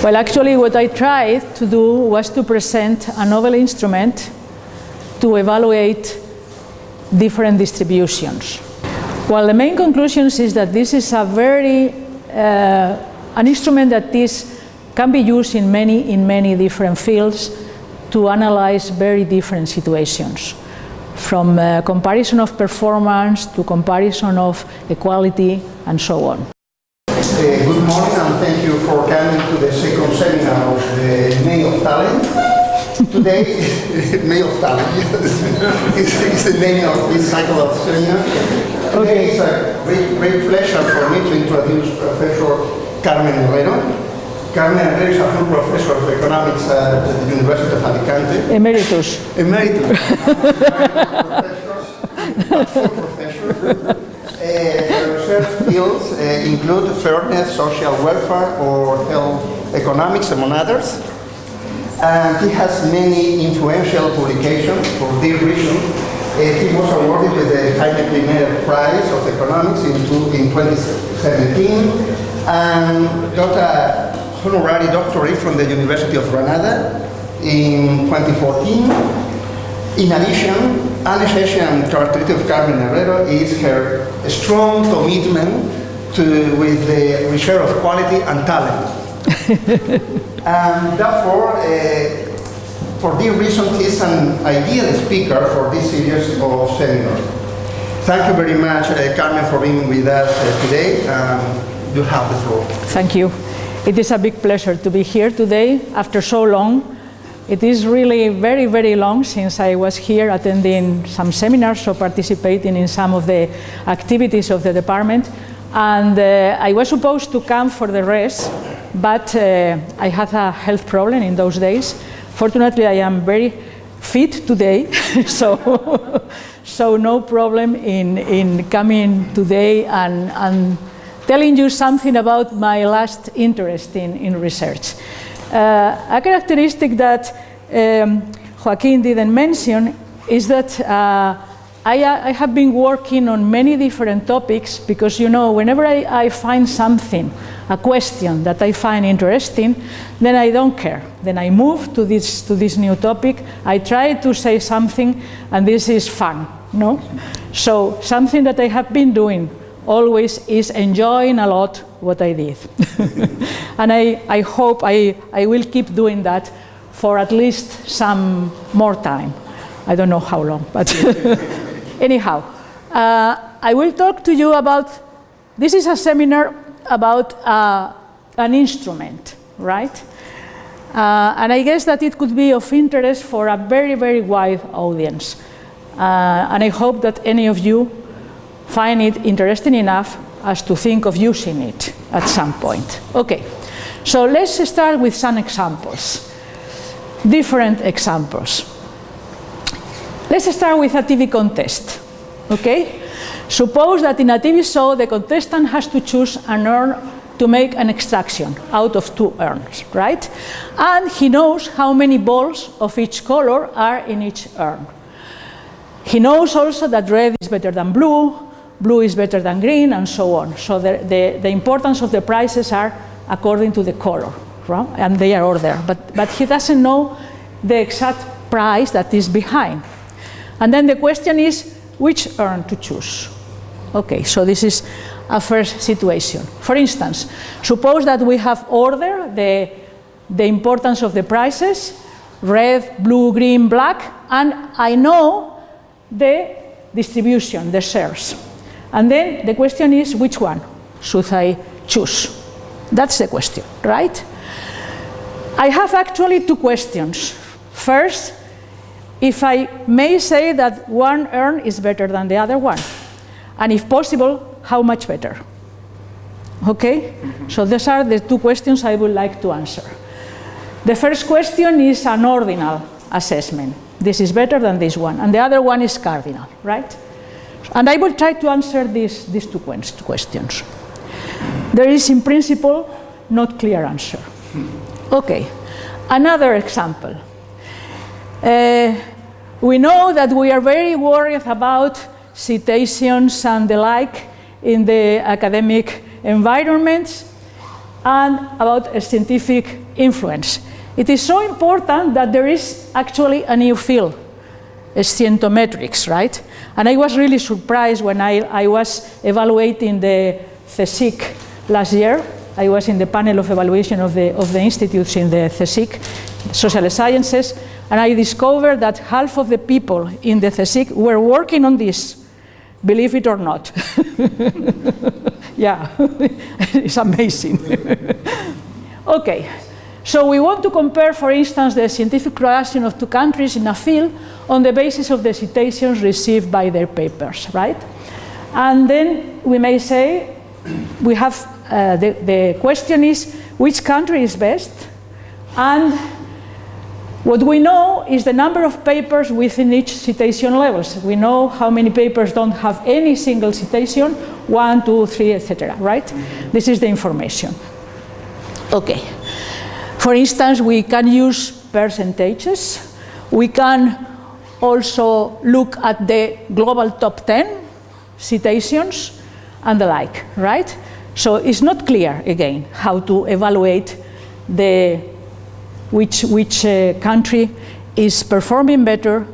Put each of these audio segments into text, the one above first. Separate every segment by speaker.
Speaker 1: Well, actually, what I tried to do was to present a novel instrument to evaluate different distributions. Well, the main conclusion is that this is a very, uh, an instrument that is, can be used in many, in many different fields to analyze very different situations from uh, comparison of performance to comparison of equality and so on.
Speaker 2: Uh, good morning and thank you for coming to the second seminar eh, of the May of Talent. Today, May of Talent is, is the name of this cycle of seminars. Today it's a great, great pleasure for me to introduce Professor Carmen Herrero. Carmen Herrero is a full professor of economics at the University of Alicante.
Speaker 1: Emeritus.
Speaker 2: Emeritus. professor. Fields uh, include fairness, social welfare, or health economics, among others. And he has many influential publications for this reason. Uh, he was awarded with the Jaime Primer Prize of Economics in, two, in 2017 and got a honorary doctorate from the University of Granada in 2014. In addition, an essential characteristic of Carmen Herrero is her strong commitment to, with the research of quality and talent. and therefore, uh, for this reason, he is an ideal speaker for this series of seminars. Thank you very much, uh, Carmen, for being with us uh, today. Um, you have the floor.
Speaker 1: Thank you. It is a big pleasure to be here today after so long. It is really very, very long since I was here attending some seminars or participating in some of the activities of the department. And uh, I was supposed to come for the rest, but uh, I had a health problem in those days. Fortunately, I am very fit today, so, so no problem in, in coming today and, and telling you something about my last interest in, in research. Uh, a characteristic that um, Joaquin didn't mention is that uh, I, I, have been working on many different topics because, you know, whenever I, I, find something, a question that I find interesting, then I don't care. Then I move to this, to this new topic. I try to say something, and this is fun, no? So something that I have been doing always is enjoying a lot what I did. and I, I hope I, I will keep doing that for at least some more time. I don't know how long, but anyhow. Uh, I will talk to you about, this is a seminar about uh, an instrument, right? Uh, and I guess that it could be of interest for a very, very wide audience. Uh, and I hope that any of you find it interesting enough as to think of using it at some point. Okay, so let's start with some examples, different examples. Let's start with a TV contest, okay? Suppose that in a TV show the contestant has to choose an urn to make an extraction out of two urns, right? And he knows how many balls of each color are in each urn. He knows also that red is better than blue, blue is better than green, and so on. So the, the, the importance of the prices are according to the color, right? and they are ordered. But, but he doesn't know the exact price that is behind. And then the question is, which urn to choose? Okay, so this is a first situation. For instance, suppose that we have ordered the, the importance of the prices, red, blue, green, black, and I know the distribution, the shares. And then the question is, which one should I choose? That's the question, right? I have actually two questions. First, if I may say that one urn is better than the other one, and if possible, how much better? Okay? Mm -hmm. So these are the two questions I would like to answer. The first question is an ordinal assessment. This is better than this one, and the other one is cardinal, right? And I will try to answer these, these two questions. There is, in principle, not clear answer. Okay, another example. Uh, we know that we are very worried about citations and the like in the academic environments. and about scientific influence. It is so important that there is actually a new field, scientometrics, right? And I was really surprised when I, I was evaluating the CSIC last year. I was in the panel of evaluation of the, of the institutes in the CSIC, social sciences, and I discovered that half of the people in the CSIC were working on this, believe it or not. yeah, it's amazing. okay, so we want to compare, for instance, the scientific production of two countries in a field on the basis of the citations received by their papers, right? And then we may say, we have, uh, the, the question is, which country is best? And what we know is the number of papers within each citation levels. We know how many papers don't have any single citation, one, two, three, etc. Right? This is the information. Okay. For instance, we can use percentages. We can also look at the global top 10 citations and the like, right? So it's not clear, again, how to evaluate the which, which uh, country is performing better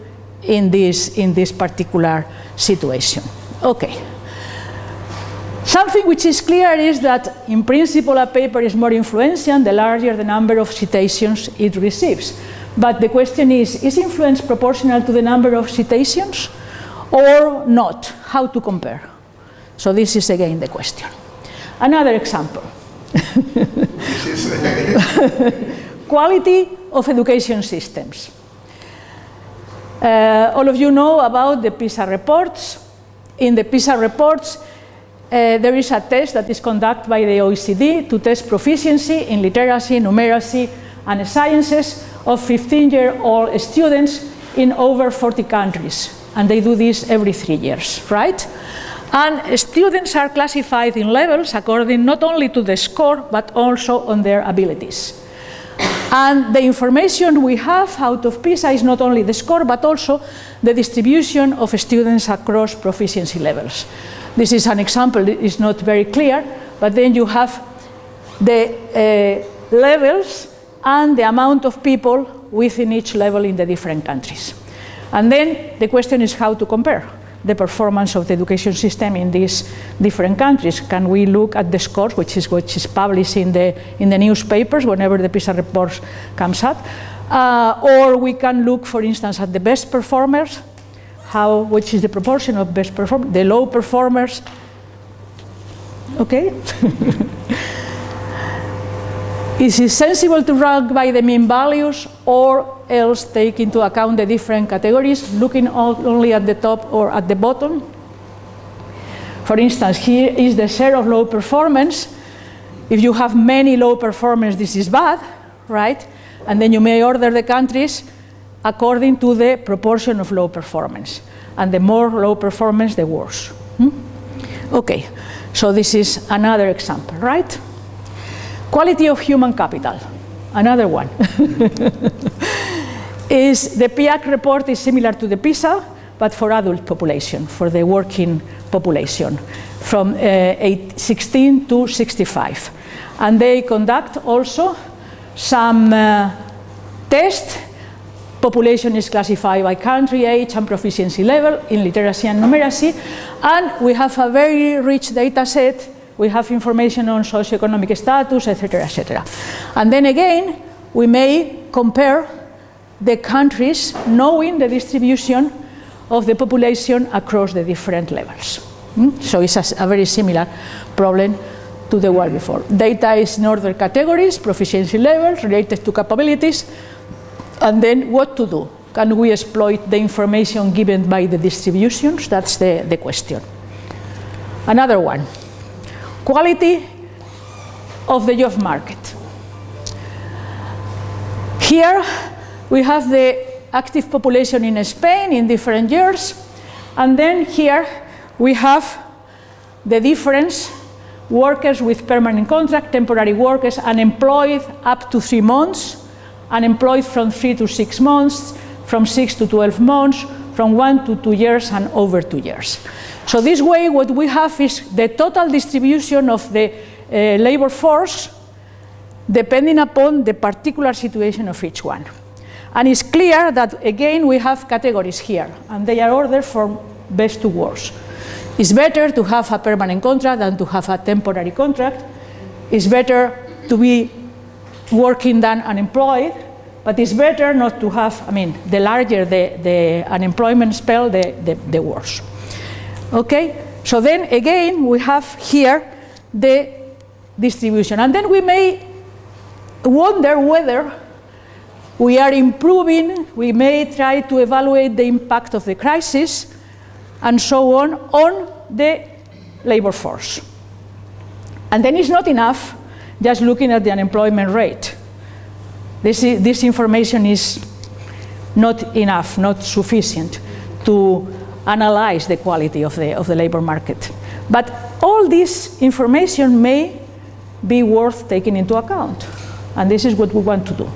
Speaker 1: in this, in this particular situation. Okay. Something which is clear is that in principle a paper is more influential the larger the number of citations it receives. But the question is, is influence proportional to the number of citations or not? How to compare? So this is again the question. Another example. quality of education systems. Uh, all of you know about the PISA reports. In the PISA reports, uh, there is a test that is conducted by the OECD to test proficiency in literacy, numeracy, and sciences of 15-year-old students in over 40 countries. And they do this every three years, right? And students are classified in levels according not only to the score, but also on their abilities. And the information we have out of PISA is not only the score, but also the distribution of students across proficiency levels. This is an example, it's not very clear, but then you have the uh, levels and the amount of people within each level in the different countries. And then the question is how to compare the performance of the education system in these different countries. Can we look at the scores, which is which is published in the in the newspapers whenever the PISA report comes out, uh, or we can look, for instance, at the best performers, how which is the proportion of best performers, the low performers. Okay. Is it sensible to rank by the mean values or else take into account the different categories, looking only at the top or at the bottom? For instance, here is the share of low performance. If you have many low performers, this is bad, right? And then you may order the countries according to the proportion of low performance. And the more low performance, the worse. Hmm? Okay, so this is another example, right? Quality of human capital, another one. is the PIAAC report is similar to the PISA, but for adult population, for the working population, from uh, 16 to 65. And they conduct also some uh, tests. Population is classified by country, age, and proficiency level in literacy and numeracy. And we have a very rich data set we have information on socioeconomic status, etc., etc. And then again, we may compare the countries knowing the distribution of the population across the different levels. Mm? So it's a, a, very similar problem to the one before. Data is in order categories, proficiency levels related to capabilities, and then what to do. Can we exploit the information given by the distributions? That's the, the question. Another one quality of the job market. Here we have the active population in Spain in different years and then here we have the difference workers with permanent contract, temporary workers, unemployed up to three months, unemployed from three to six months, from six to 12 months, from one to two years and over two years. So this way what we have is the total distribution of the uh, labor force depending upon the particular situation of each one. And it's clear that again we have categories here, and they are ordered from best to worst. It's better to have a permanent contract than to have a temporary contract. It's better to be working than unemployed, but it's better not to have, I mean, the larger the, the unemployment spell, the, the, the worse. Okay? So then again, we have here the distribution. And then we may wonder whether we are improving, we may try to evaluate the impact of the crisis and so on on the labor force. And then it's not enough just looking at the unemployment rate. This, this information is not enough, not sufficient to analyze the quality of the, of the labor market. But all this information may be worth taking into account. And this is what we want to do,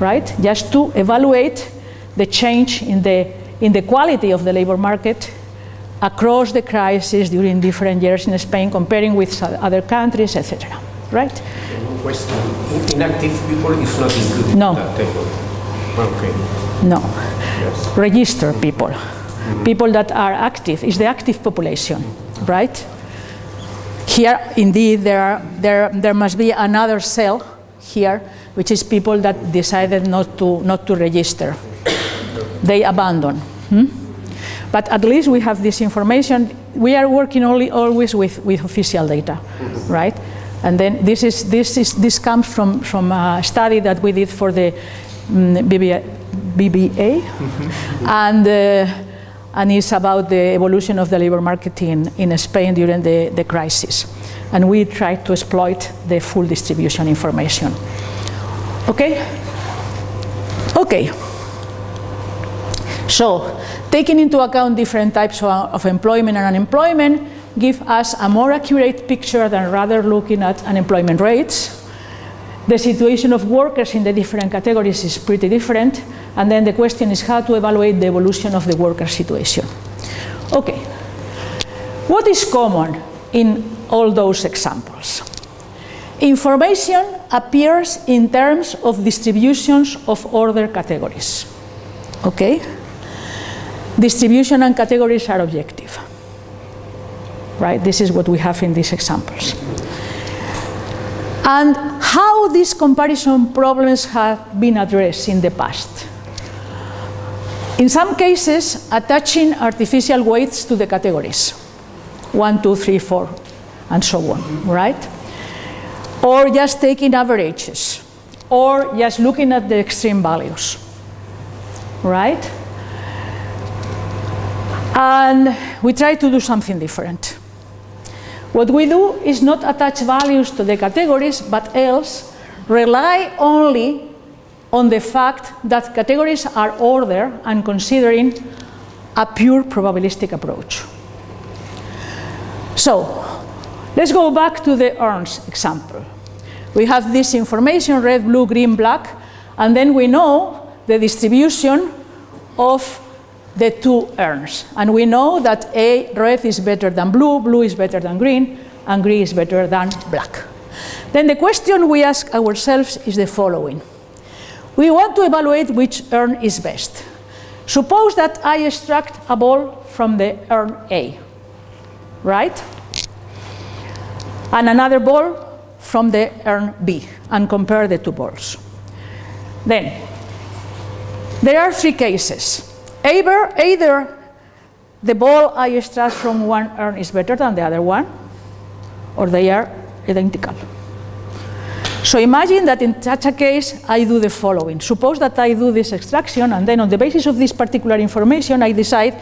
Speaker 1: right? Just to evaluate the change in the, in the quality of the labor market across the crisis during different years in Spain, comparing with other countries, etc. Right?
Speaker 3: Question. Inactive people is not included
Speaker 1: no.
Speaker 3: in that table. Okay.
Speaker 1: No.
Speaker 3: Yes.
Speaker 1: Registered people. Mm-hmm. People that are active is the active population, right? Here, indeed, there, are, there, there must be another cell here, which is people that decided not to, not to register. They abandon. Hmm? But at least we have this information. We are working only always with, with official data, right? And then this is this is this comes from from a study that we did for the um, BBA, BBA. and uh, and it's about the evolution of the labor market in, in Spain during the, the crisis. And we try to exploit the full distribution information. Okay? Okay. So, taking into account different types of, of employment and unemployment give us a more accurate picture than rather looking at unemployment rates. The situation of workers in the different categories is pretty different, and then the question is how to evaluate the evolution of the worker situation. Okay, what is common in all those examples? Information appears in terms of distributions of order categories. Okay? Distribution and categories are objective. Right? This is what we have in these examples. And how these comparison problems have been addressed in the past. In some cases, attaching artificial weights to the categories. One, two, three, four, and so on, right? Or just taking averages, or just looking at the extreme values, right? And we try to do something different. What we do is not attach values to the categories, but else rely only on the fact that categories are ordered and considering a pure probabilistic approach. So, let's go back to the urns example. We have this information, red, blue, green, black, and then we know the distribution of the two urns. And we know that A, red is better than blue, blue is better than green, and green is better than black. Then the question we ask ourselves is the following. We want to evaluate which urn is best. Suppose that I extract a ball from the urn A, right? And another ball from the urn B, and compare the two balls. Then, there are three cases. Either, either the ball I extract from one urn is better than the other one, or they are identical. So imagine that in such a case, I do the following. Suppose that I do this extraction, and then on the basis of this particular information, I decide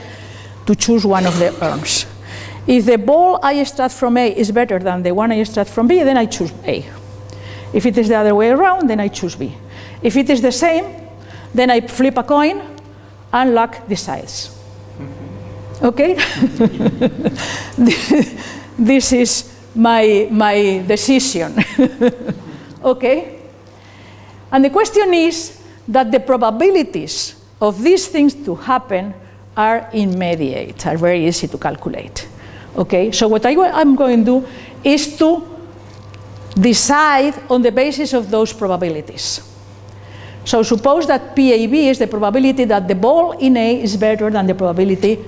Speaker 1: to choose one of the urns. If the ball I extract from A is better than the one I extract from B, then I choose A. If it is the other way around, then I choose B. If it is the same, then I flip a coin and luck decides. Mm-hmm. Okay? this is my, my decision. okay? And the question is that the probabilities of these things to happen are immediate, are very easy to calculate. Okay? So what I, am going to do is to decide on the basis of those probabilities. So suppose that PAB is the probability that the ball in A is better than the probability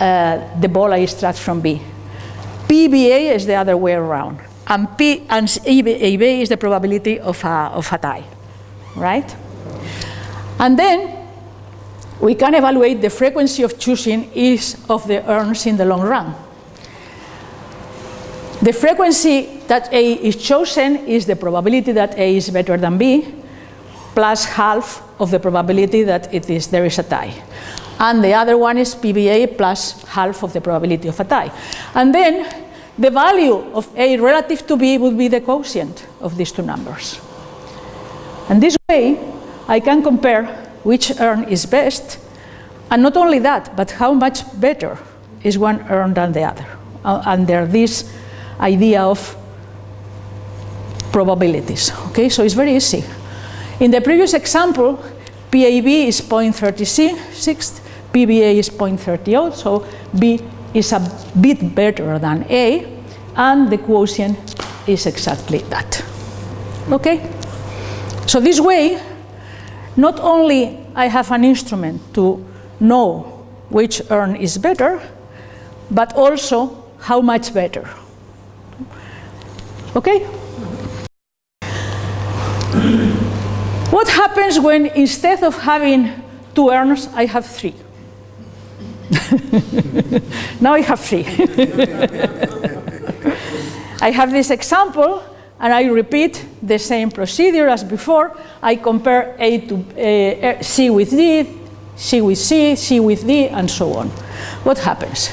Speaker 1: uh, the ball I extract from B. PBA is the other way around. And, P, and is the probability of a, of a tie, right? And then we can evaluate the frequency of choosing each of the urns in the long run. The frequency that A is chosen is the probability that A is better than B, plus half of the probability that it is, there is a tie. And the other one is PBA plus half of the probability of a tie. And then the value of A relative to B would be the quotient of these two numbers. And this way, I can compare which urn is best, and not only that, but how much better is one urn than the other, uh, under this idea of probabilities. Okay, so it's very easy. In the previous example, PAB is 0.36, PBA is 0.38, so B is a bit better than A, and the quotient is exactly that. Okay? So this way, not only I have an instrument to know which urn is better, but also how much better. Okay? What happens when instead of having two urns, I have three? now I have three. I have this example and I repeat the same procedure as before. I compare A to uh, C with D, C with C, C with D, and so on. What happens?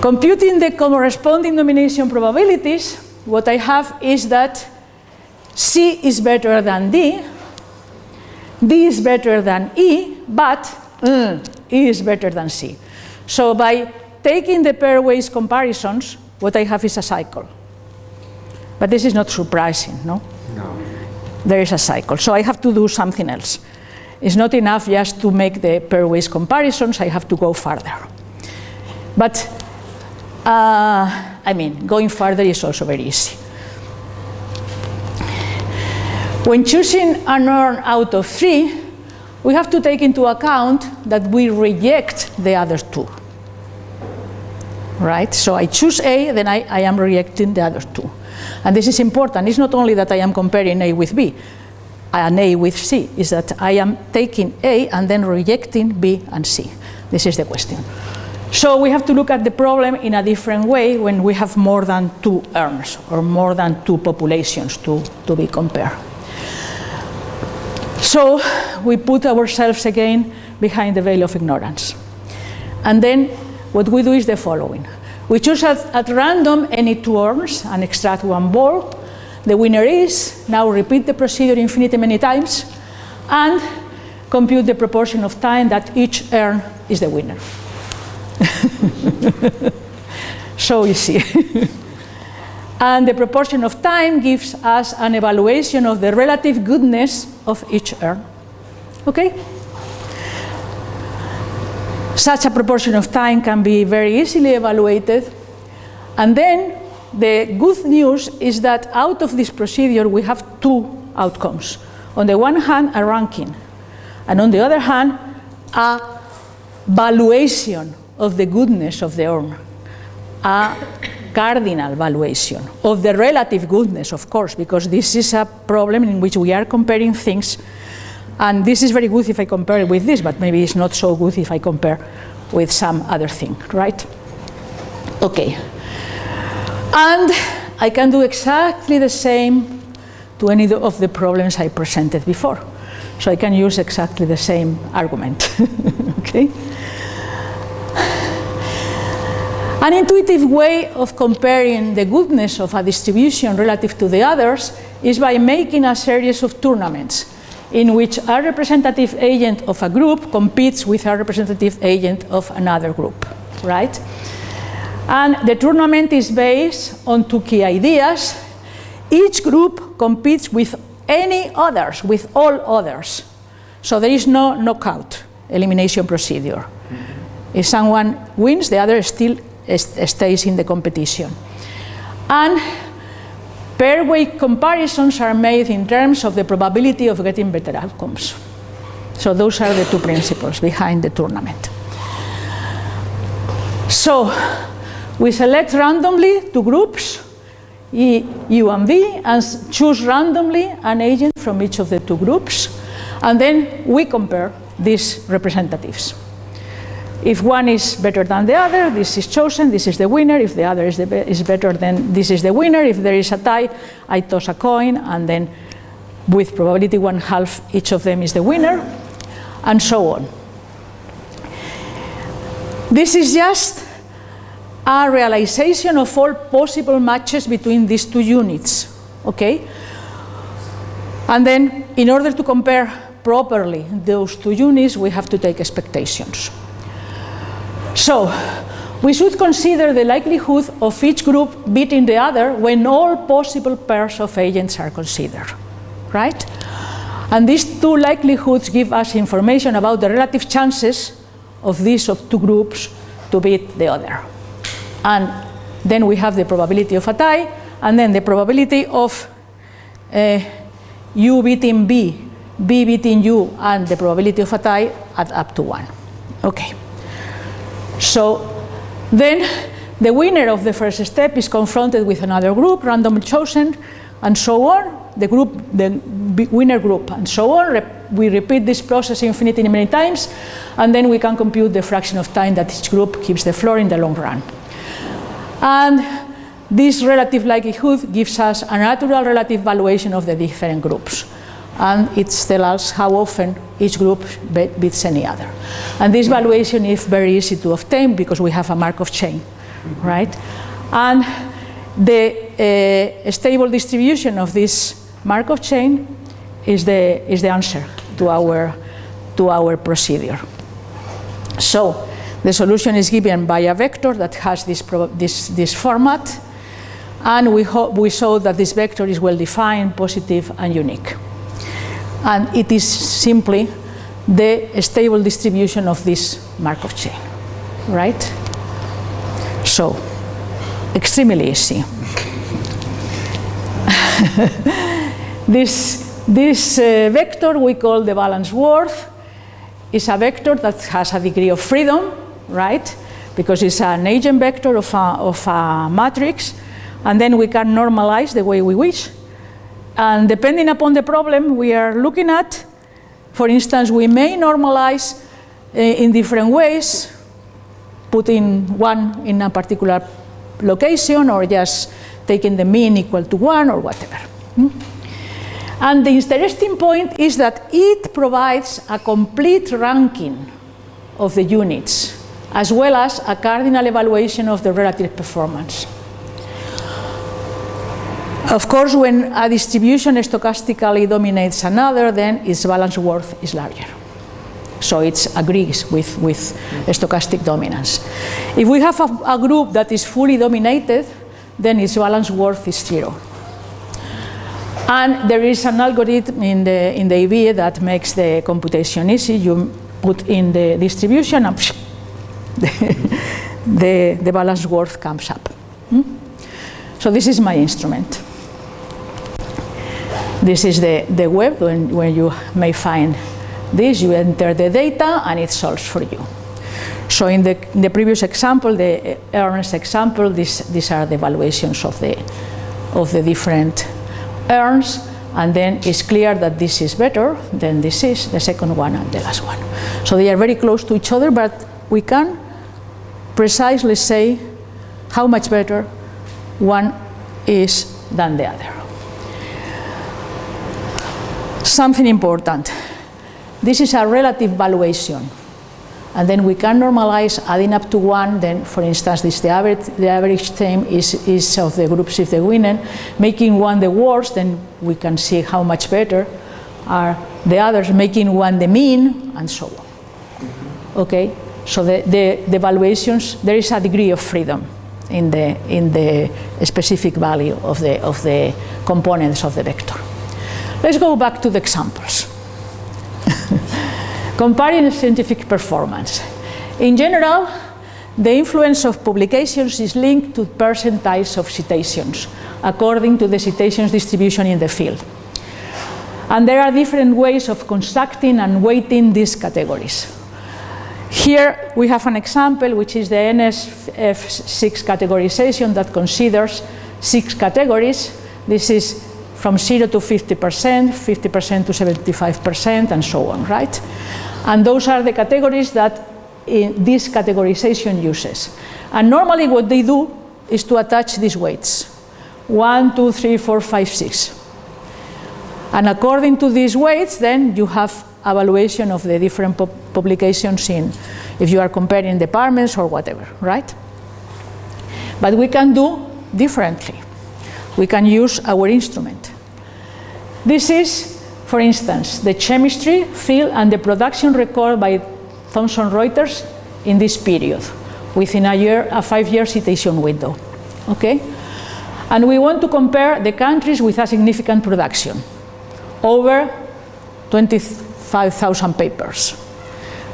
Speaker 1: Computing the corresponding nomination probabilities, what I have is that C is better than D, D is better than E, but mm, E is better than C. So by taking the pairwise comparisons, what I have is a cycle. But this is not surprising, no?
Speaker 3: No.
Speaker 1: There is a cycle. So I have to do something else. It's not enough just to make the pairwise comparisons, I have to go further. But, uh, I mean, going further is also very easy. When choosing an urn out of three, we have to take into account that we reject the other two. Right? So I choose A, then I, I am rejecting the other two. And this is important. It's not only that I am comparing A with B, and A with C, is that I am taking A and then rejecting B and C. This is the question. So we have to look at the problem in a different way when we have more than two urns or more than two populations to, to be compared. So we put ourselves again behind the veil of ignorance. And then what we do is the following. We choose at, at random any two urns and extract one ball. The winner is, now repeat the procedure infinity many times, and compute the proportion of time that each urn is the winner. so easy. and the proportion of time gives us an evaluation of the relative goodness of each urn. Okay? Such a proportion of time can be very easily evaluated. And then the good news is that out of this procedure we have two outcomes. On the one hand, a ranking, and on the other hand, a valuation of the goodness of the urn, a cardinal valuation of the relative goodness, of course, because this is a problem in which we are comparing things and this is very good if I compare it with this, but maybe it's not so good if I compare with some other thing, right? Okay. And I can do exactly the same to any of the problems I presented before. So I can use exactly the same argument, okay? An intuitive way of comparing the goodness of a distribution relative to the others is by making a series of tournaments in which a representative agent of a group competes with a representative agent of another group, right? And the tournament is based on two key ideas. Each group competes with any others, with all others. So there is no knockout elimination procedure. If someone wins, the other still stays in the competition. And Pairwise comparisons are made in terms of the probability of getting better outcomes. So those are the two principles behind the tournament. So we select randomly two groups, E, U and V, and choose randomly an agent from each of the two groups, and then we compare these representatives. If one is better than the other, this is chosen, this is the winner. If the other is, the be is better, then this is the winner. If there is a tie, I toss a coin, and then with probability one half, each of them is the winner, and so on. This is just a realization of all possible matches between these two units, okay? And then, in order to compare properly those two units, we have to take expectations. So, we should consider the likelihood of each group beating the other when all possible pairs of agents are considered, right? And these two likelihoods give us information about the relative chances of these of two groups to beat the other. And then we have the probability of a tie, and then the probability of uh, U beating B, B beating U, and the probability of a tie add up to 1. Okay. So then the winner of the first step is confronted with another group, randomly chosen, and so on, the group, the winner group, and so on. we repeat this process infinitely many times, and then we can compute the fraction of time that each group keeps the floor in the long run. And this relative likelihood gives us a natural relative valuation of the different groups. And it tells us how often each group beats any other. And this valuation is very easy to obtain because we have a Markov chain, right? And the uh, stable distribution of this Markov chain is the, is the answer to our, to our procedure. So the solution is given by a vector that has this, this, this format, and we, we show that this vector is well defined, positive, and unique. And it is simply the stable distribution of this Markov chain, right? So, extremely easy. this this uh, vector we call the balance worth is a vector that has a degree of freedom, right? Because it's an eigenvector of a, of a matrix, and then we can normalize the way we wish. And depending upon the problem we are looking at, for instance, we may normalize uh, in different ways, putting one in a particular location or just taking the mean equal to one or whatever. Hmm? And the interesting point is that it provides a complete ranking of the units, as well as a cardinal evaluation of the relative performance. Of course, when a distribution stochastically dominates another, then its balance worth is larger. So it agrees with, with stochastic dominance. If we have a, a group that is fully dominated, then its balance worth is zero. And there is an algorithm in the, in the Ivie that makes the computation easy. You put in the distribution and the, the, the balance worth comes up. Hmm? So this is my instrument. This is the, the web when, where you may find this. You enter the data and it solves for you. So in the, in the previous example, the eh, urns example, this, these are the evaluations of the, of the different urns and then it's clear that this is better than this is, the second one and the last one. So they are very close to each other, but we can precisely say how much better one is than the other. Something important. This is a relative valuation and then we can normalize adding up to one, then for instance this the average, the average time is, is of the groups if the winner, making one the worst, then we can see how much better are the others, making one the mean, and so on. Okay, so the, the, the valuations, there is a degree of freedom in the, in the specific value of the, of the components of the vector. Let's go back to the examples. Comparing scientific performance. In general, the influence of publications is linked to percentiles of citations. according to the citations distribution in the field. And there are different ways of constructing and weighting these categories. Here we have an example which is the NSF6 categorization that considers six categories. This is from 0 to 50%, 50% to 75%, and so on, right? And those are the categories that eh, this categorization uses. And normally what they do is to attach these weights. 1, 2, 3, 4, 5, 6. And according to these weights, then you have evaluation of the different pu publications in, if you are comparing departments or whatever, right? But we can do differently. We can use our instrument. This is, for instance, the chemistry field and the production record by Thomson Reuters in this period, within a year, a five-year citation window, okay? And we want to compare the countries with a significant production, over 25,000 papers.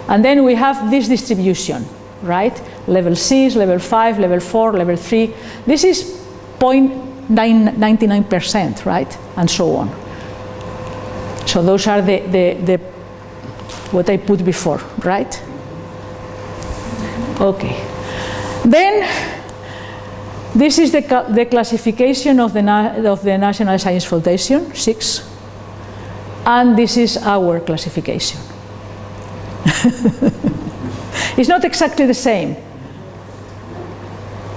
Speaker 1: And then we have this distribution, right? Level 6, level 5, level 4, level 3. This is 0.99%, right? And so on. So those are the, the, the what I put before, right? Okay. Then this is the, the classification of the, of the National Science Foundation, six, and this is our classification. it's not exactly the same,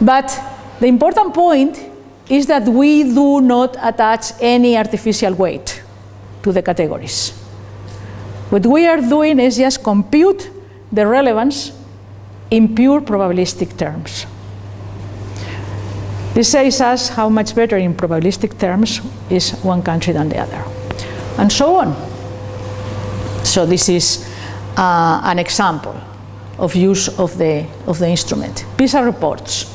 Speaker 1: but the important point is that we do not attach any artificial weight to the categories. What we are doing is just compute the relevance in pure probabilistic terms. This says us how much better in probabilistic terms is one country than the other, and so on. So this is uh, an example of use of the, of the instrument. PISA reports.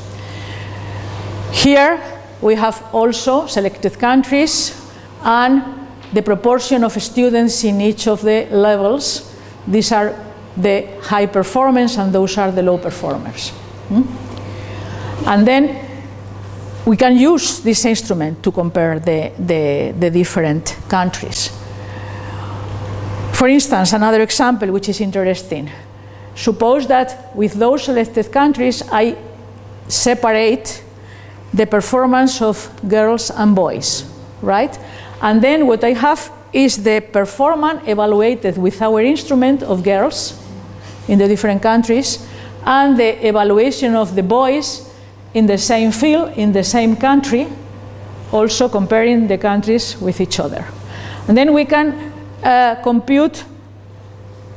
Speaker 1: Here we have also selected countries and the proportion of students in each of the levels. These are the high performance and those are the low performers. Hmm? And then we can use this instrument to compare the, the, the different countries. For instance, another example which is interesting. Suppose that with those selected countries I separate the performance of girls and boys, right? And then what I have is the performance evaluated with our instrument of girls in the different countries and the evaluation of the boys in the same field, in the same country, also comparing the countries with each other. And then we can uh, compute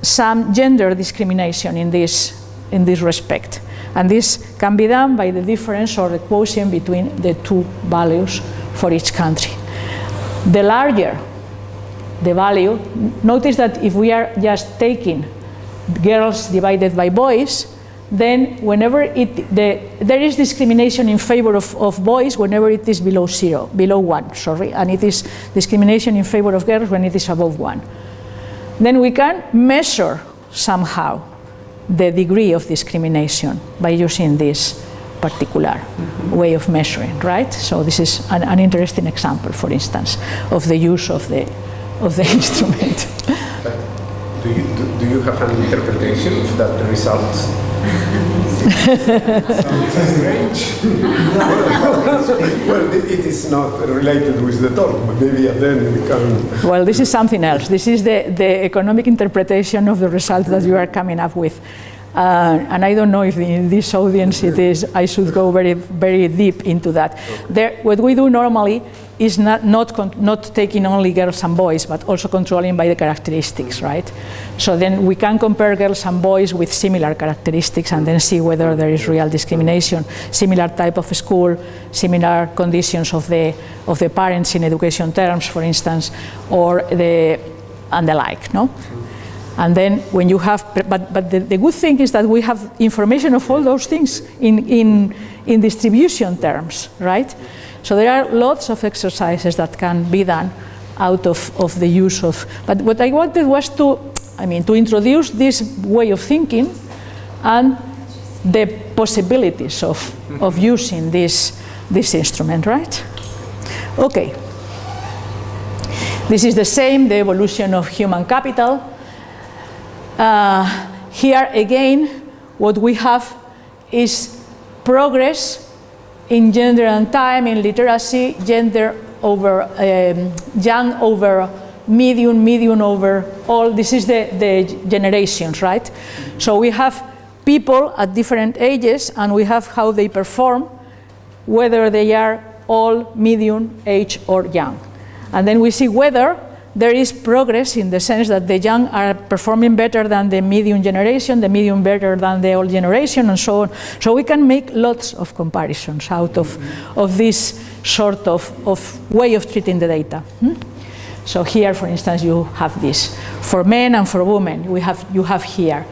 Speaker 1: some gender discrimination in this, in this respect. And this can be done by the difference or the quotient between the two values for each country the larger the value, notice that if we are just taking girls divided by boys, then whenever it, the, there is discrimination in favor of, of boys whenever it is below zero, below one, sorry, and it is discrimination in favor of girls when it is above one. Then we can measure somehow the degree of discrimination by using this particular way of measuring, right? So this is an, an, interesting example, for instance, of the use of the, of the instrument.
Speaker 3: Do you, do, do you have an interpretation of that result? strange. well, it is not related with the talk, but maybe then we can...
Speaker 1: Well, this is something else. This is the, the economic interpretation of the result that you are coming up with. Uh, and I don't know if in this audience it is, I should go very, very deep into that. There, what we do normally is not, not, not taking only girls and boys, but also controlling by the characteristics, right? So then we can compare girls and boys with similar characteristics and then see whether there is real discrimination, similar type of school, similar conditions of the, of the parents in education terms, for instance, or the, and the like, no? And then when you have, but, but the, the, good thing is that we have information of all those things in, in, in distribution terms, right? So there are lots of exercises that can be done out of, of the use of, but what I wanted was to, I mean, to introduce this way of thinking and the possibilities of, of using this, this instrument, right? Okay. This is the same, the evolution of human capital. Uh, here again, what we have is progress in gender and time, in literacy, gender over um, young over medium, medium over all. This is the, the generations, right? So we have people at different ages and we have how they perform, whether they are all medium, age or young. And then we see whether there is progress in the sense that the young are performing better than the medium generation, the medium better than the old generation, and so on. So we can make lots of comparisons out of, of this sort of, of way of treating the data. Hmm? So here, for instance, you have this. For men and for women, we have, you have here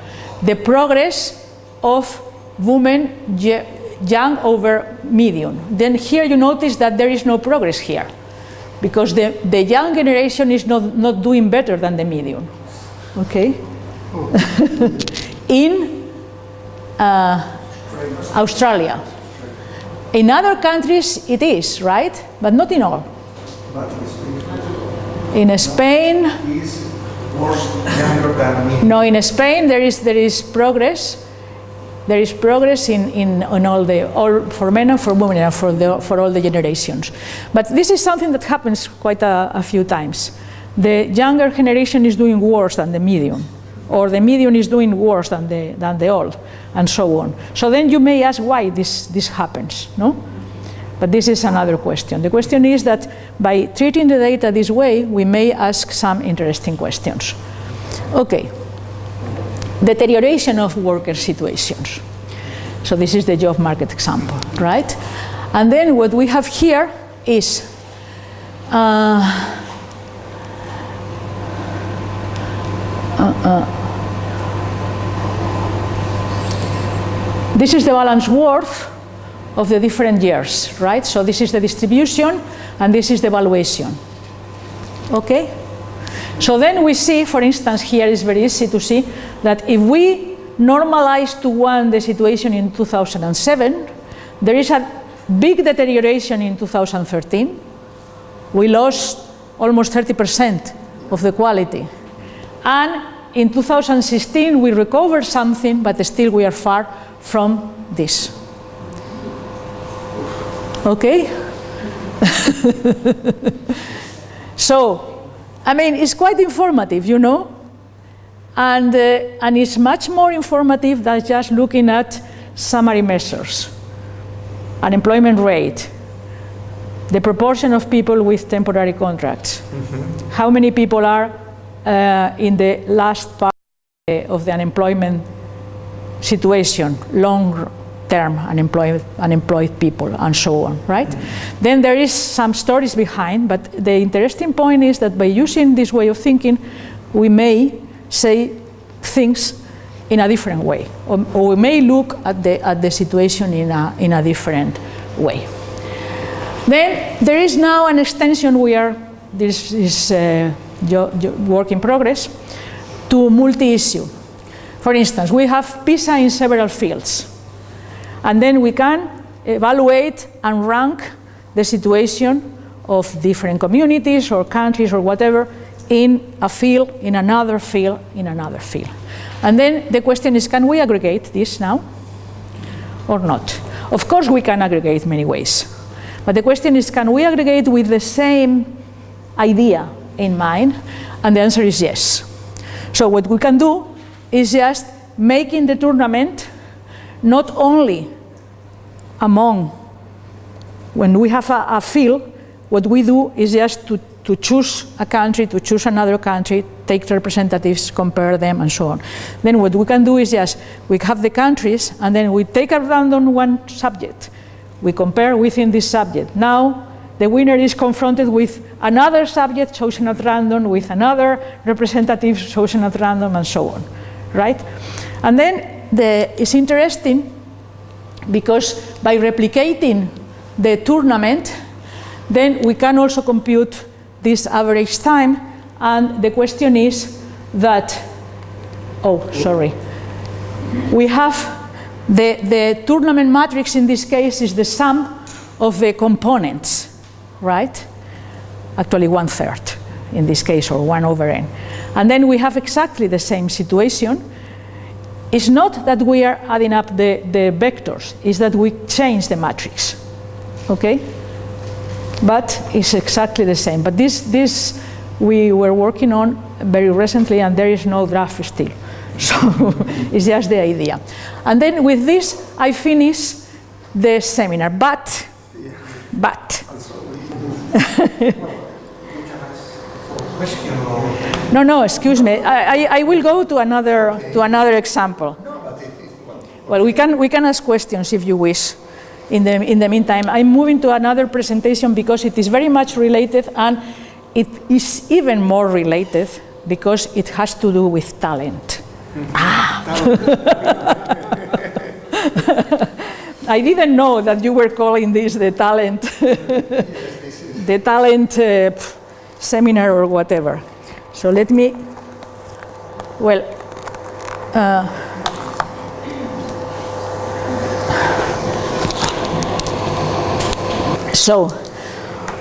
Speaker 1: the progress of women young over medium. Then here you notice that there is no progress here because the, the young generation is not, not doing better than the medium. Okay? In uh, Australia. In other countries it is, right? But not in all. In Spain, no, in Spain there is, there is progress there is progress in, in, in all the, all for men and for women and for, the, for all the generations. But this is something that happens quite a, a few times. The younger generation is doing worse than the medium, or the medium is doing worse than the, than the old, and so on. So then you may ask why this, this happens, no? But this is another question. The question is that by treating the data this way, we may ask some interesting questions. Okay, deterioration of worker situations. So this is the job market example, right? And then what we have here is uh, uh, uh, this is the balance worth of the different years, right? So this is the distribution and this is the valuation. Okay? So then we see, for instance, here is very easy to see that if we normalize to one the situation in 2007, there is a big deterioration in 2013. We lost almost 30% of the quality. And in 2016 we recovered something, but still we are far from this. Okay? so I mean, it's quite informative, you know, and, uh, and it's much more informative than just looking at summary measures. Unemployment rate, the proportion of people with temporary contracts, mm -hmm. how many people are uh, in the last part of the unemployment situation, long term unemployed, unemployed people and so on, right? Mm -hmm. Then there is some stories behind, but the interesting point is that by using this way of thinking, we may say things in a different way, or, or we may look at the, at the situation in a, in a different way. Then there is now an extension we are, this is uh, work in progress, to multi-issue. For instance, we have PISA in several fields. And then we can evaluate and rank the situation of different communities or countries or whatever in a field, in another field, in another field. And then the question is, can we aggregate this now or not? Of course we can aggregate many ways. But the question is, can we aggregate with the same idea in mind? And the answer is yes. So what we can do is just making the tournament not only among, when we have a, a field, what we do is just to, to choose a country, to choose another country, take representatives, compare them, and so on. Then what we can do is just, we have the countries, and then we take a random one subject. We compare within this subject. Now, the winner is confronted with another subject chosen at random, with another representative chosen at random, and so on, right? And then the, it's interesting because by replicating the tournament, then we can also compute this average time. And the question is that, oh, sorry. We have the, the tournament matrix in this case is the sum of the components, right? actually one third in this case, or 1 over n. And then we have exactly the same situation. It's not that we are adding up the, the vectors, it's that we change the matrix, okay? But it's exactly the same. But this, this we were working on very recently and there is no draft still. So it's just the idea. And then with this, I finish the seminar. But, but, no, no, excuse me. I, I, I, will go to another, to another example. Well, we can, we can ask questions if you wish. In the, in the meantime, I'm moving to another presentation because it is very much related and it is even more related because it has to do with talent. Ah. I didn't know that you were calling this the talent, the talent uh, seminar or whatever. So let me, well, uh, so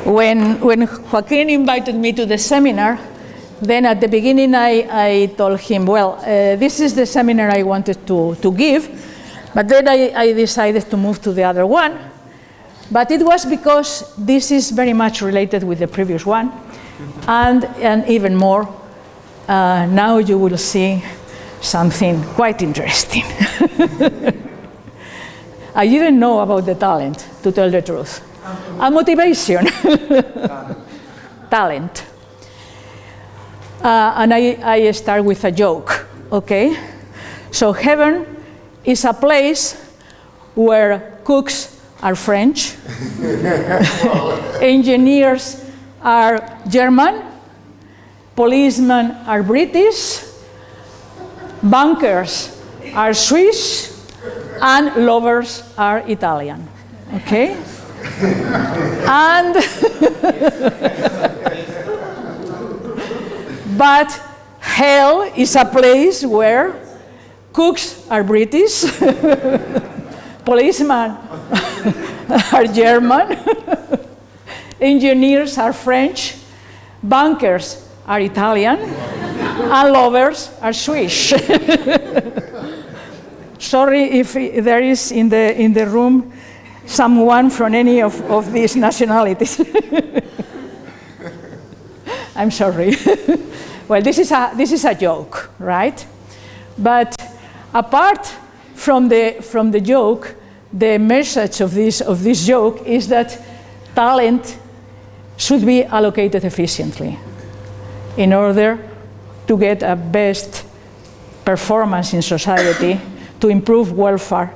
Speaker 1: when, when Joaquin invited me to the seminar, then at the beginning I, I told him, well, uh, this is the seminar I wanted to, to give, but then I, I decided to move to the other one. But it was because this is very much related with the previous one, and, and even more, uh, now you will see something quite interesting. I didn't know about the talent, to tell the truth. A motivation. talent. Uh, and I, I start with a joke, okay? So heaven is a place where cooks are French, engineers are German, policemen are British, bankers are Swiss, and lovers are Italian, okay? and But hell is a place where cooks are British, policemen are German, engineers are French, bankers are Italian, and lovers are Swiss. Sorry if there is in the, in the room someone from any of, of these nationalities. I'm sorry. well, this is, a, this is a joke, right? But apart from the, from the joke, the message of this, of this joke is that talent should be allocated efficiently in order to get a best performance in society, to improve welfare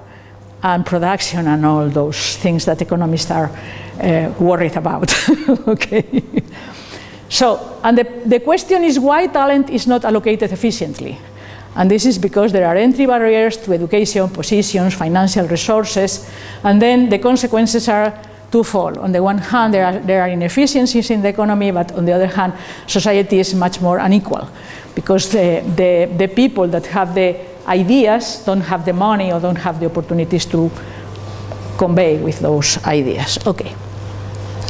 Speaker 1: and production and all those things that economists are uh, worried about. okay. So, and the, the question is why talent is not allocated efficiently. And this is because there are entry barriers to education, positions, financial resources, and then the consequences are twofold. On the one hand, there are, there are inefficiencies in the economy, but on the other hand, society is much more unequal because the, the, the people that have the ideas don't have the money or don't have the opportunities to convey with those ideas. Okay.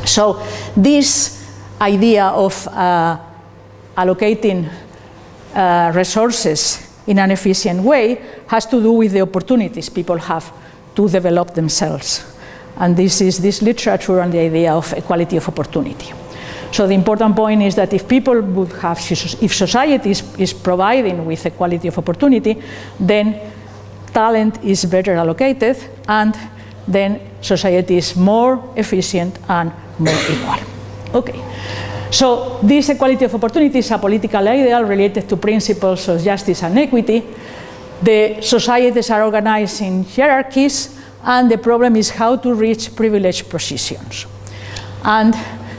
Speaker 1: So this idea of uh, allocating uh, resources in an efficient way has to do with the opportunities people have to develop themselves. And this is this literature on the idea of equality of opportunity. So the important point is that if people would have, if society is, is providing with equality of opportunity, then talent is better allocated and then society is more efficient and more equal. Okay. So this equality of opportunity is a political ideal related to principles of justice and equity. The societies are organized in hierarchies and the problem is how to reach privileged positions. And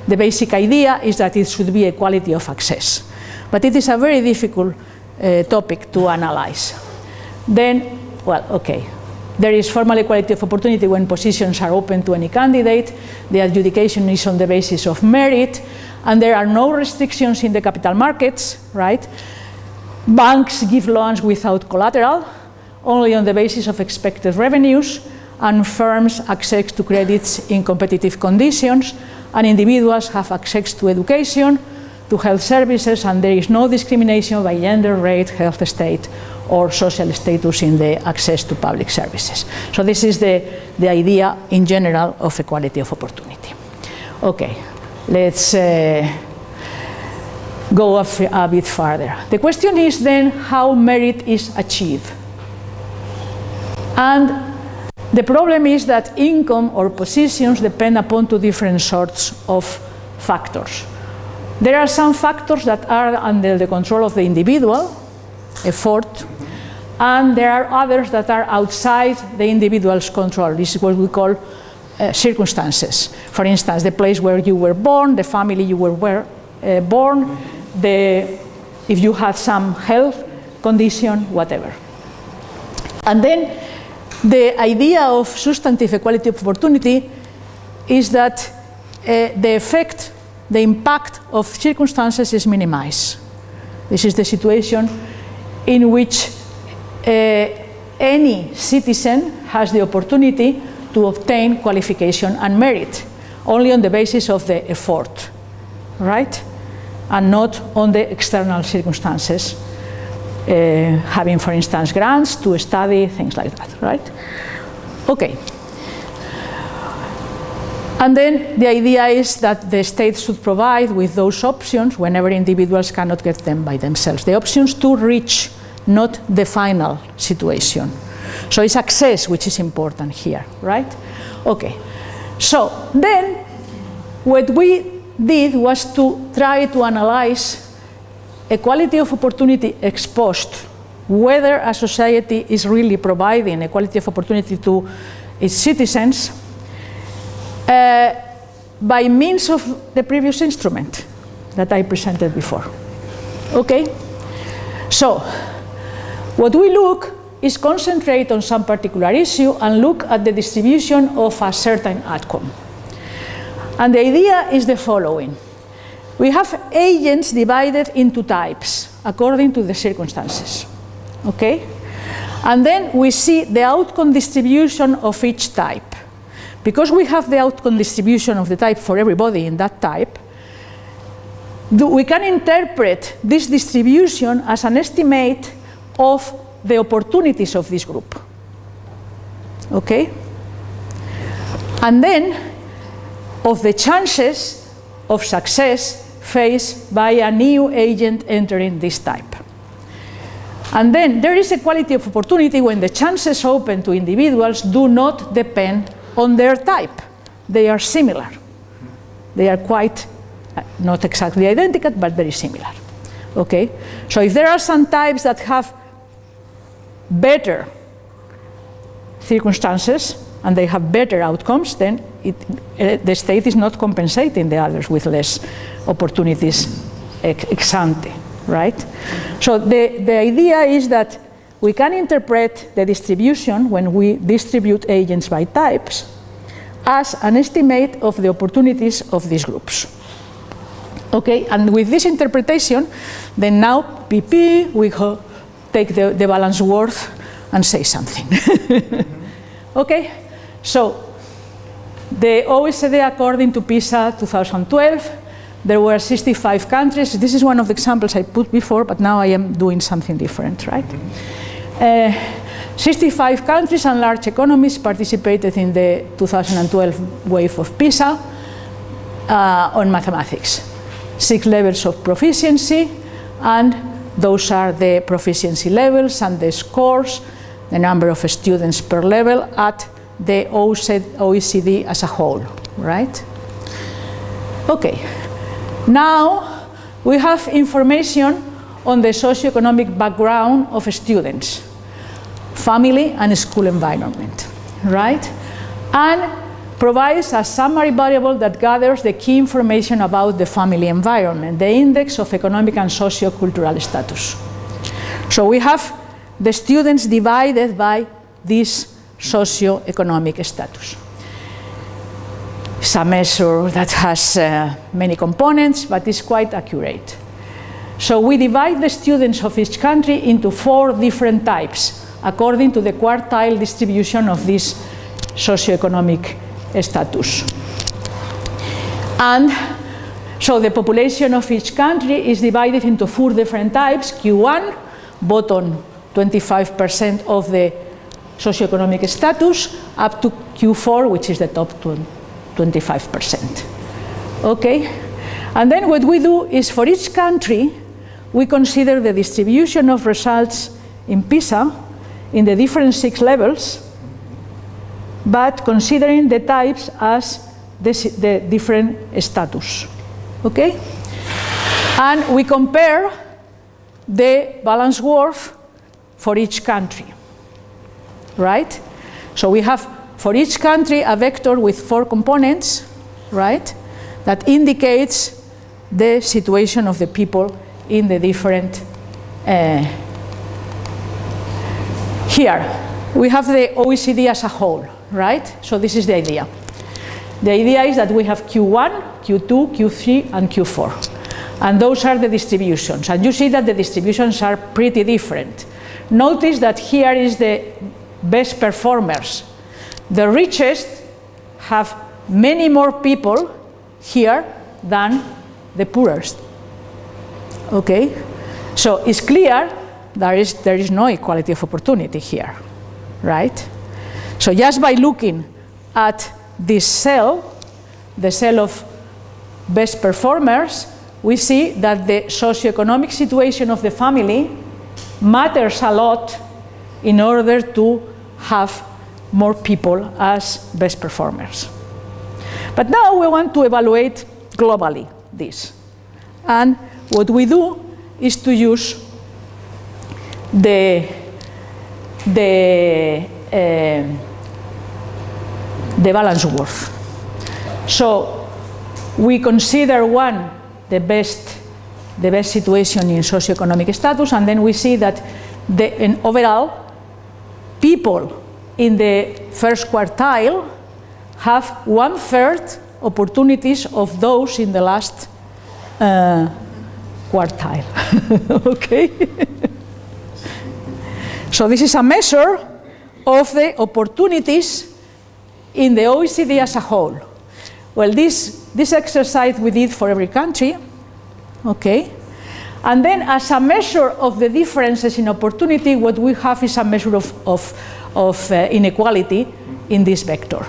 Speaker 1: the basic idea is that it should be equality of access. But it is a very difficult uh, topic to analyze. Then, well, okay, there is formal equality of opportunity when positions are open to any candidate. The adjudication is on the basis of merit and there are no restrictions in the capital markets, right? Banks give loans without collateral, only on the basis of expected revenues, and firms access to credits in competitive conditions, and individuals have access to education, to health services, and there is no discrimination by gender, race, health state, or social status in the access to public services. So this is the, the idea in general of equality of opportunity. Okay, let's uh, go a, a bit further. The question is then how merit is achieved. And the problem is that income or positions depend upon two different sorts of factors. There are some factors that are under the control of the individual, effort, and there are others that are outside the individual's control. This is what we call uh, circumstances. For instance, the place where you were born, the family you were, uh, born, the, if you had some health condition, whatever. And then the idea of substantive equality of opportunity is that uh, the effect, the impact of circumstances is minimized. This is the situation in which uh, any citizen has the opportunity to obtain qualification and merit only on the basis of the effort, right? And not on the external circumstances uh, having, for instance, grants to study, things like that, right? Okay. And then the idea is that the state should provide with those options whenever individuals cannot get them by themselves. The options to reach, not the final situation. So it's access which is important here, right? Okay. So then what we did was to try to analyze equality of opportunity exposed, whether a society is really providing equality of opportunity to its citizens uh, by means of the previous instrument that I presented before. Okay? So, what we look is concentrate on some particular issue and look at the distribution of a certain outcome. And the idea is the following. We have agents divided into types according to the circumstances. Okay? And then we see the outcome distribution of each type. Because we have the outcome distribution of the type for everybody in that type, we can interpret this distribution as an estimate of the opportunities of this group. Okay? And then of the chances of success faced by a new agent entering this type. And then there is equality of opportunity when the chances open to individuals do not depend on their type. They are similar. They are quite, uh, not exactly identical, but very similar. Okay? So if there are some types that have better circumstances and they have better outcomes, then it, uh, the state is not compensating the others with less opportunities ex, ex ante, right? So the, the idea is that we can interpret the distribution when we distribute agents by types as an estimate of the opportunities of these groups. Okay, and with this interpretation, then now PP, we take the, the balance worth and say something. okay, so the OECD according to PISA 2012, there were 65 countries. This is one of the examples I put before, but now I am doing something different, right? Uh, 65 countries and large economies participated in the 2012 wave of PISA uh, on mathematics. Six levels of proficiency, and those are the proficiency levels and the scores, the number of students per level at the OECD as a whole, right? Okay. Now we have information on the socioeconomic background of students family and school environment, right? And provides a summary variable that gathers the key information about the family environment, the index of economic and socio-cultural status. So we have the students divided by this socio-economic status. It's a measure that has uh, many components, but is quite accurate. So we divide the students of each country into four different types according to the quartile distribution of this socioeconomic status. And so the population of each country is divided into four different types. Q1, bottom 25% of the socioeconomic status, up to Q4, which is the top 25%. Okay? And then what we do is for each country, we consider the distribution of results in PISA in the different six levels, but considering the types as the, different status. Okay? And we compare the balance worth for each country. Right? So we have for each country a vector with four components, right? That indicates the situation of the people in the different uh, here. We have the OECD as a whole right? So this is the idea. The idea is that we have Q1 Q2 Q3 and Q4 and those are the distributions. And you see that the distributions are pretty different. Notice that here is the best performers the richest have many more people here than the poorest. Okay? So it's clear there is, there is no equality of opportunity here, right? So just by looking at this cell, the cell of best performers, we see that the socioeconomic situation of the family matters a lot in order to have more people as best performers. But now we want to evaluate globally this. And what we do is to use the, the, uh, the balance worth. So we consider one, the best, the best situation in socioeconomic status, and then we see that the, in overall, people in the first quartile have one third opportunities of those in the last uh, quartile. okay? so this is a measure of the opportunities in the OECD as a whole. Well, this, this exercise we did for every country, okay? And then as a measure of the differences in opportunity, what we have is a measure of, of, of uh, inequality in this vector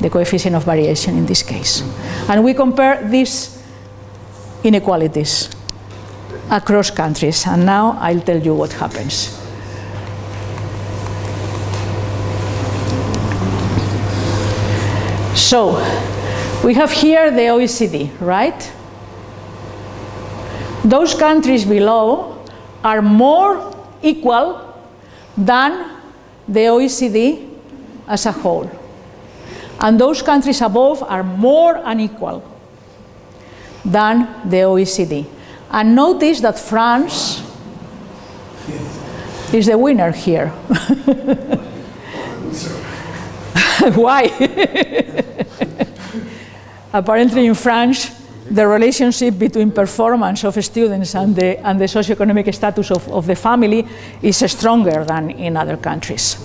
Speaker 1: the coefficient of variation in this case. And we compare these inequalities across countries. And now I'll tell you what happens. So, we have here the OECD, right? Those countries below are more equal than the OECD as a whole and those countries above are more unequal than the OECD. And notice that France is the winner here. Why? Apparently in France, the relationship between performance of students and the, and the socioeconomic status of, of the family is stronger than in other countries.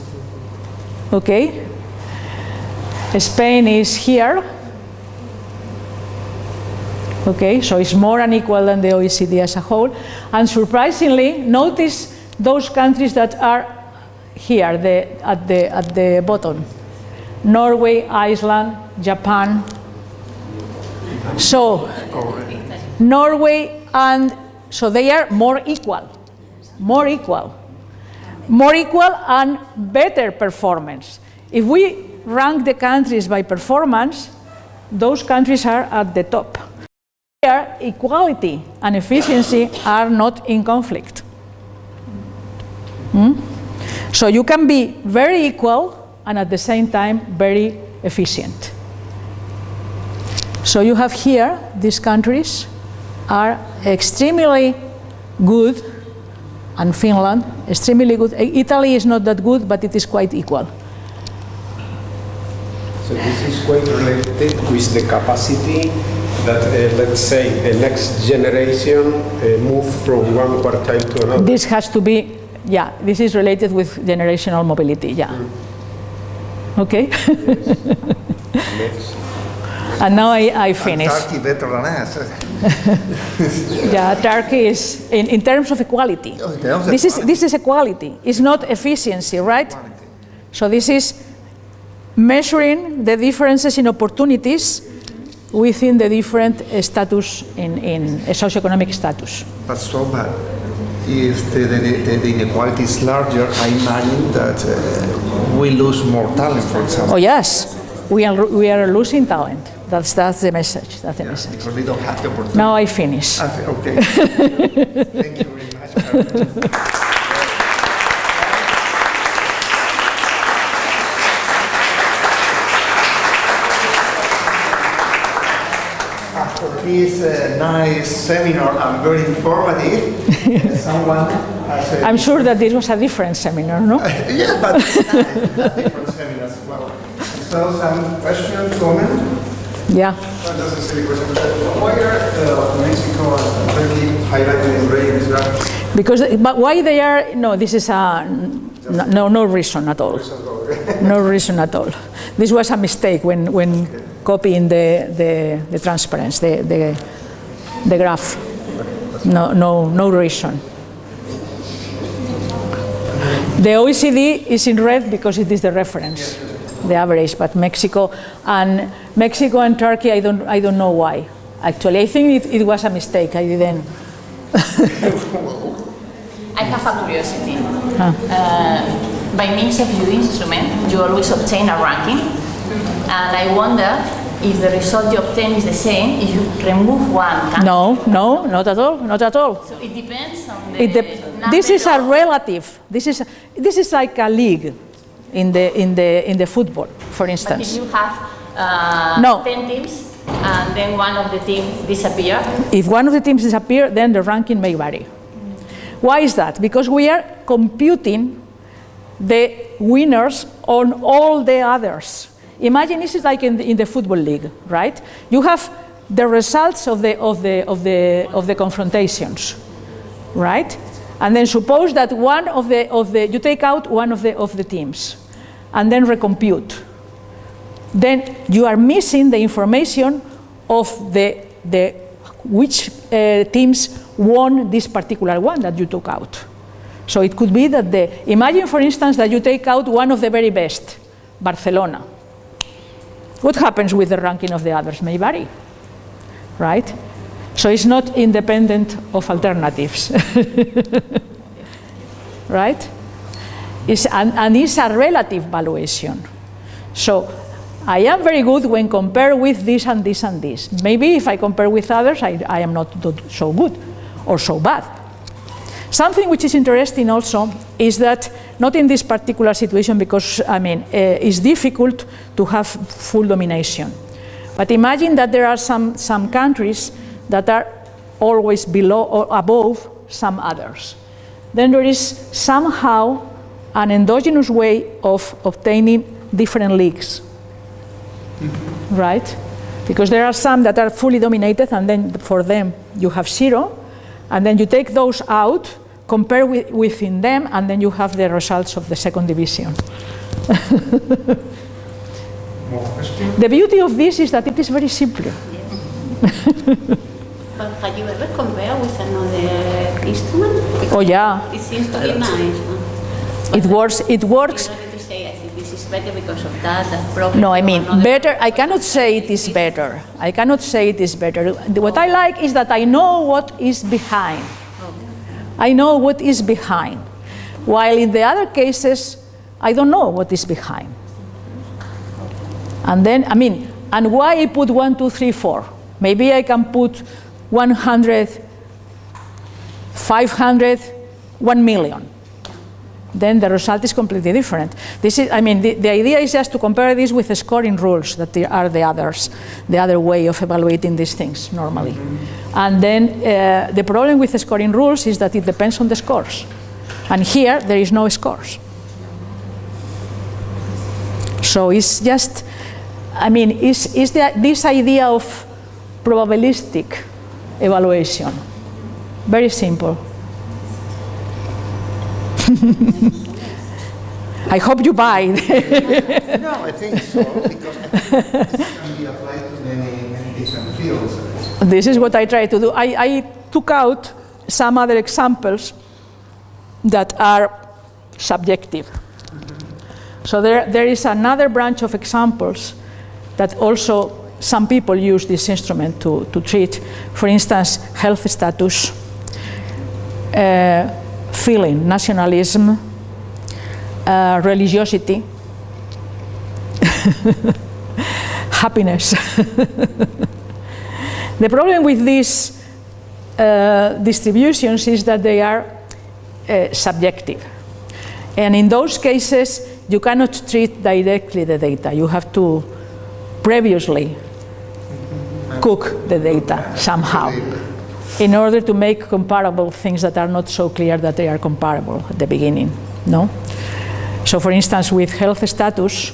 Speaker 1: Okay? Spain is here. Okay, so it's more unequal than the OECD as a whole. And surprisingly, notice those countries that are here the, at, the, at the bottom. Norway, Iceland, Japan. So, Norway and, so they are more equal, more equal, more equal and better performance. If we rank the countries by performance, those countries are at the top. Here, equality and efficiency are not in conflict. Hmm? So you can be very equal and at the same time very efficient. So you have here, these countries are extremely good, and Finland, extremely good. Italy is not that good, but it is quite equal.
Speaker 3: So this is quite related with the capacity that, uh, let's say, the next generation uh, move from one quartile to another.
Speaker 1: This has to be, yeah, this is related with generational mobility, yeah. Mm. Okay?
Speaker 3: Yes.
Speaker 1: And now I, I
Speaker 2: And
Speaker 1: finish.
Speaker 2: Turkey better than us.
Speaker 1: Yeah, Turkey is in, in terms of equality.
Speaker 2: Oh, in terms of
Speaker 1: This is this is equality. It's not efficiency, right? So this is measuring the differences in opportunities within the different uh, status in, in socioeconomic status.
Speaker 2: But so bad. If the, the, the, the inequality is larger, I imagine that uh, we lose more talent, for example.
Speaker 1: Oh yes, we are we are losing talent. That's that's the message. That's the message.
Speaker 2: Because we don't have the opportunity.
Speaker 1: Now I finish.
Speaker 2: Okay. Thank you very much. After this uh, nice seminar and very informative, someone has a
Speaker 1: I'm sure that this was a different seminar, no?
Speaker 2: yeah, but different seminars as well. So some question, comment?
Speaker 1: Yeah.
Speaker 4: Why are Mexico and Turkey highlighted in red this?
Speaker 1: Because, but why they are, no, this is a, no, no reason at all. No reason at all. This was a mistake when, when copying the, the, the transparency, the, the, the graph. No, no, no reason. The OECD is in red because it is the reference, the average, but Mexico and Mexico and Turkey, I don't, I don't know why. Actually, I think it, it was a mistake. I didn't.
Speaker 5: I have a curiosity. Uh, by means of your instrument, you always obtain a ranking, and I wonder if the result you obtain is the same if you remove one.
Speaker 1: No, no, not at all, not at all.
Speaker 5: So it depends on the.
Speaker 1: Dep- this is a relative. This is this is like a league in the in the in the football, for
Speaker 5: But if
Speaker 1: instance.
Speaker 5: you have uh,
Speaker 1: No.
Speaker 5: 10 teams and then one of the teams disappear,
Speaker 1: If one of the teams disappear, then the ranking may vary. Why is that? Because we are computing the winners on all the others. Imagine this is like in the, in the football league, right? You have the results of the of the of the of the confrontations, right? And then suppose that one of the of the you take out one of the of the teams, and then recompute. Then you are missing the information of the the which uh, teams won this particular one that you took out. So it could be that the imagine, for instance, that you take out one of the very best, Barcelona. What happens with the ranking of the others may vary, right? So it's not independent of alternatives, right? It's, and, and it's a relative valuation. So I am very good when compared with this and this and this. Maybe if I compare with others, I, I am not so good or so bad. Something which is interesting also is that, not in this particular situation because, I mean, uh, it's difficult to have full domination. But imagine that there are some, some countries that are always below or above some others. Then there is somehow an endogenous way of obtaining different leagues right? Because there are some that are fully dominated, and then for them you have zero, and then you take those out, compare with, within them, and then you have the results of the second division. The beauty of this is that it is very simple.
Speaker 6: But have you ever compared with another instrument? Because
Speaker 1: Oh yeah,
Speaker 6: It seems to be nice.
Speaker 1: it works. It works.
Speaker 6: Better because of that, that problem.
Speaker 1: No, I mean better. I cannot say it is better. I cannot say it is better. What I like is that I know what is behind. I know what is behind. While in the other cases, I don't know what is behind. And then, I mean, and why I put one, two, three, four? Maybe I can put 100, 500, 1 million. Then the result is completely different. This is, I mean, the, the idea is just to compare this with the scoring rules that there are the others, the other way of evaluating these things normally. And then uh, the problem with the scoring rules is that it depends on the scores. And here there is no scores. So it's just, I mean, is, is the, this idea of probabilistic evaluation. Very simple. I hope you buy.
Speaker 2: No, I think so, because I think this can be applied to many, many different fields.
Speaker 1: this is what I try to do. I, I took out some other examples that are subjective. So there, there is another branch of examples that also some people use this instrument to, to treat. For instance, health status, uh, feeling, nationalism, uh, religiosity, happiness. the problem with these uh, distributions is that they are uh, subjective. And in those cases, you cannot treat directly the data. You have to previously cook the data somehow in order to make comparable things that are not so clear that they are comparable at the beginning. No? So for instance, with health status,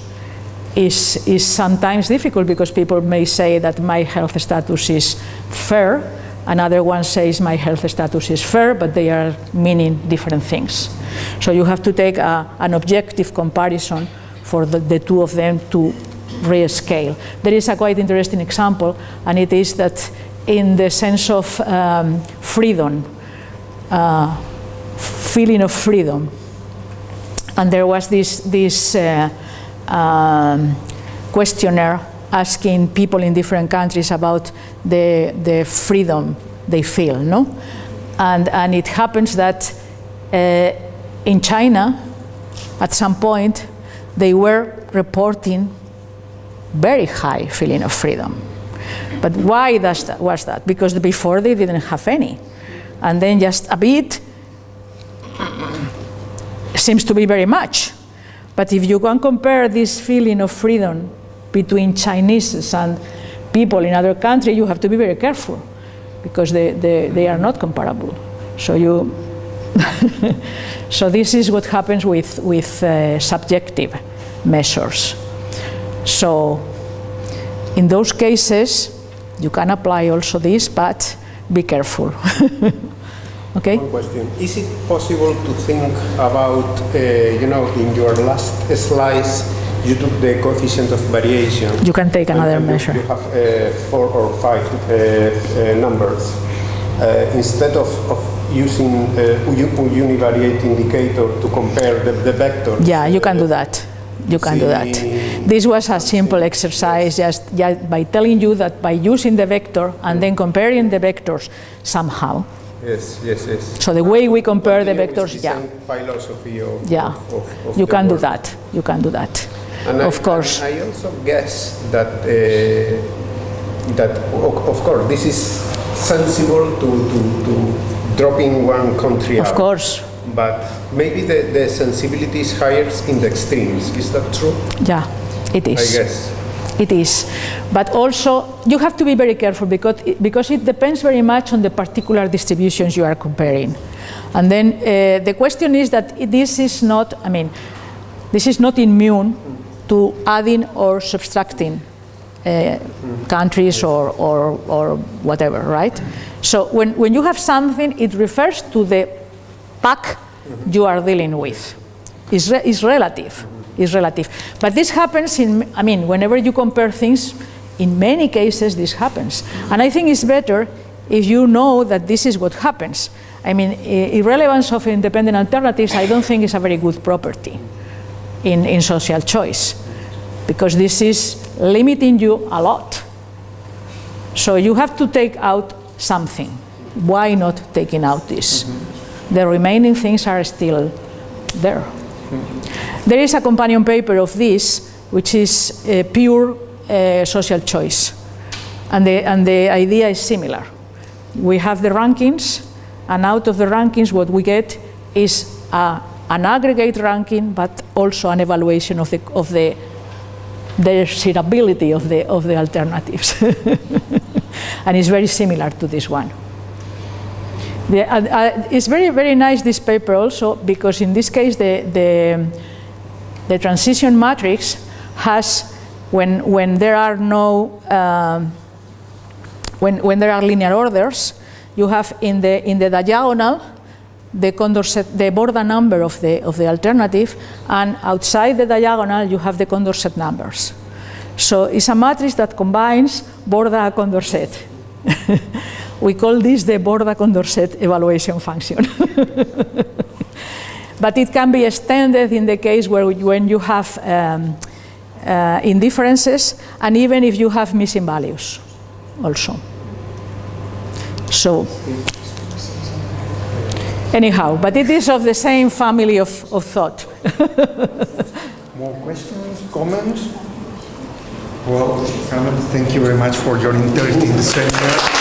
Speaker 1: is, is sometimes difficult because people may say that my health status is fair, another one says my health status is fair, but they are meaning different things. So you have to take a, an objective comparison for the, the two of them to rescale. There is a quite interesting example, and it is that in the sense of um, freedom, uh, feeling of freedom, and there was this, this uh, um, questionnaire asking people in different countries about the, the freedom they feel, no? And, and it happens that uh, in China, at some point, they were reporting very high feeling of freedom. But why does that, was that? Because before they didn't have any. And then just a bit seems to be very much. But if you can compare this feeling of freedom between Chinese and people in other countries, you have to be very careful because they, they, they are not comparable. So you, so this is what happens with, with uh, subjective measures. So in those cases, you can apply also this, but be careful. okay?
Speaker 3: One question. Is it possible to think about, uh, you know, in your last slice, you took the coefficient of variation.
Speaker 1: You can take another measure.
Speaker 3: You have uh, four or five uh, uh, numbers. Uh, instead of, of using uh, uni- univariate indicator to compare the, the vectors.
Speaker 1: Yeah, you can do that. You can do that. This was a simple exercise just, just by telling you that by using the vector and then comparing the vectors somehow.
Speaker 3: Yes, yes, yes.
Speaker 1: So the way we compare the vectors, yeah,
Speaker 3: Philosophy of,
Speaker 1: yeah,
Speaker 3: of, of,
Speaker 1: you can do that. You can do that.
Speaker 3: And
Speaker 1: Of
Speaker 3: I,
Speaker 1: course.
Speaker 3: I also guess that uh, that of course this is sensible to, to, to dropping one country
Speaker 1: Of
Speaker 3: out.
Speaker 1: course,
Speaker 3: But maybe the, the sensibility is higher in the extremes. Is that true?
Speaker 1: yeah, it
Speaker 3: I
Speaker 1: is.
Speaker 3: guess.
Speaker 1: It is. But also, you have to be very careful because it, because it depends very much on the particular distributions you are comparing. And then uh, the question is that this is not, I mean, this is not immune to adding or subtracting uh, countries or, or, or whatever, right? So when, when you have something, it refers to the pack you are dealing with. It's, re- it's relative. It's relative. But this happens in, I mean, whenever you compare things, in many cases this happens. And I think it's better if you know that this is what happens. I mean, irrelevance of independent alternatives, I don't think is a very good property in, in social choice because this is limiting you a lot. So you have to take out something. Why not taking out this? The remaining things are still there. There is a companion paper of this, which is uh, pure uh, social choice. And the, and the idea is similar. We have the rankings, and out of the rankings, what we get is a, an aggregate ranking, but also an evaluation of the, of the desirability of the, of the alternatives. and it's very similar to this one. The, uh, uh, it's very, very nice, this paper also, because in this case, the, the, the transition matrix has, when, when there are no, um, when, when there are linear orders, you have in the, in the diagonal the Condorcet, the Borda number of the, of the alternative, and outside the diagonal you have the Condorcet numbers. So it's a matrix that combines Borda Condorcet. we call this the Borda Condorcet evaluation function. but it can be extended in the case where when you have um, uh, indifferences and even if you have missing values also. So anyhow, but it is of the same family of, of thought.
Speaker 4: More questions, comments? Well, Carmen, thank you very much for your interest in the seminar.